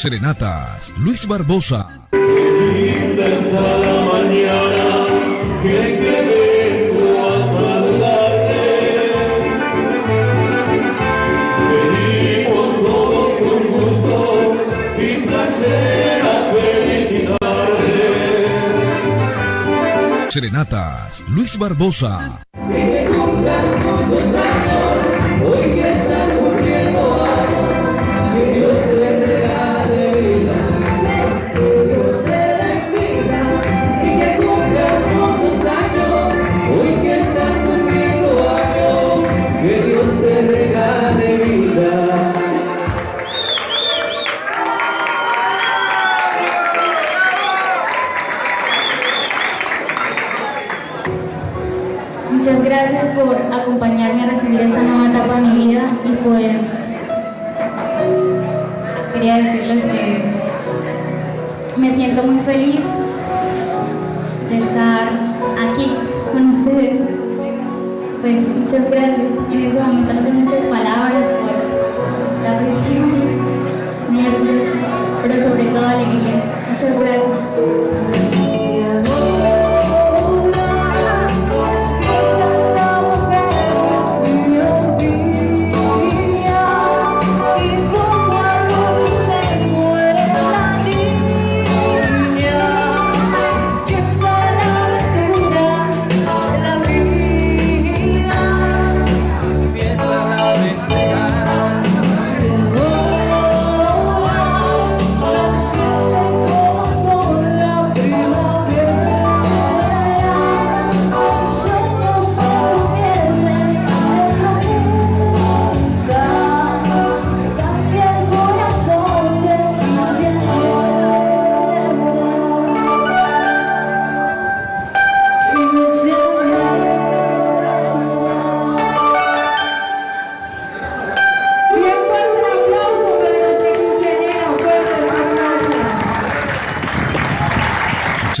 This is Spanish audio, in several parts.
Serenatas, Luis Barbosa. linda está la mañana que, que vengo a saludarte. Venimos todos con gusto y placer a felicitarte. Serenatas, Luis Barbosa. Muchas gracias por acompañarme a recibir esta nueva etapa de mi vida y pues quería decirles que me siento muy feliz de estar aquí con ustedes. Pues muchas gracias. En este momento no tengo muchas palabras por la presión,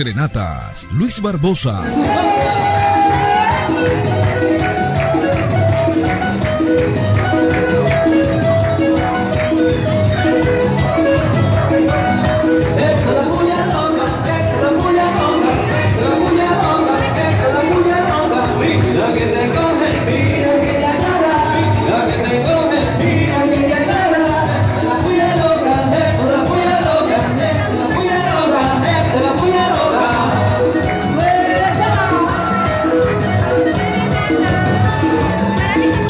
Serenatas, Luis Barbosa.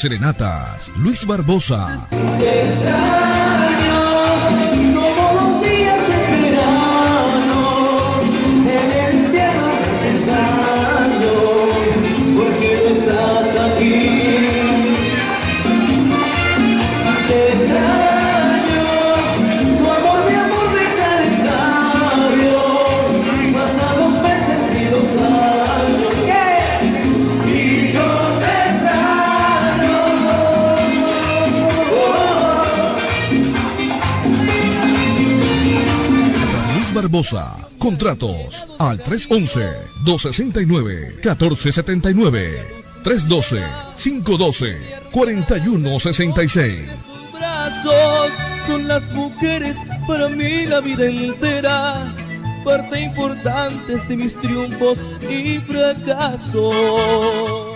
Serenatas, Luis Barbosa. Barbosa. Contratos al 311-269-1479. 312-512-4166. brazos son las mujeres para mí la vida entera, parte importante de mis triunfos y fracasos.